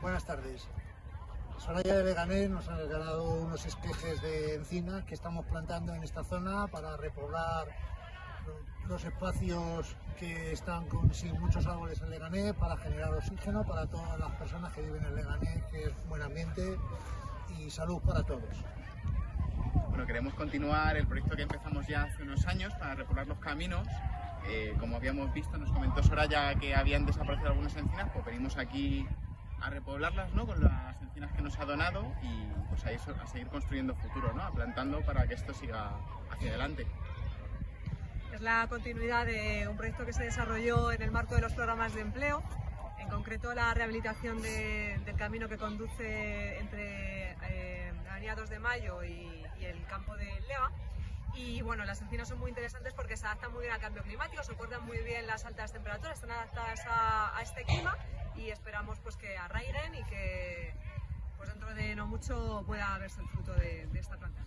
Buenas tardes. Soraya de Leganés nos ha regalado unos esquejes de encina que estamos plantando en esta zona para repoblar los espacios que están con, sin muchos árboles en Leganés para generar oxígeno para todas las personas que viven en Leganés, que es buen ambiente y salud para todos. Bueno, queremos continuar el proyecto que empezamos ya hace unos años para repoblar los caminos. Eh, como habíamos visto, nos comentó Soraya que habían desaparecido algunas encinas, pues venimos aquí a repoblarlas ¿no? con las encinas que nos ha donado y pues a, eso, a seguir construyendo futuro, ¿no? a plantando para que esto siga hacia adelante. Es la continuidad de un proyecto que se desarrolló en el marco de los programas de empleo, en concreto la rehabilitación de, del camino que conduce entre eh, Avenida 2 de Mayo y, y el campo de Leva. Y bueno, las encinas son muy interesantes porque se adaptan muy bien al cambio climático, soportan muy bien las altas temperaturas, están adaptadas a, a este clima y esperamos pues que arraiguen y que pues dentro de no mucho pueda verse el fruto de, de esta planta.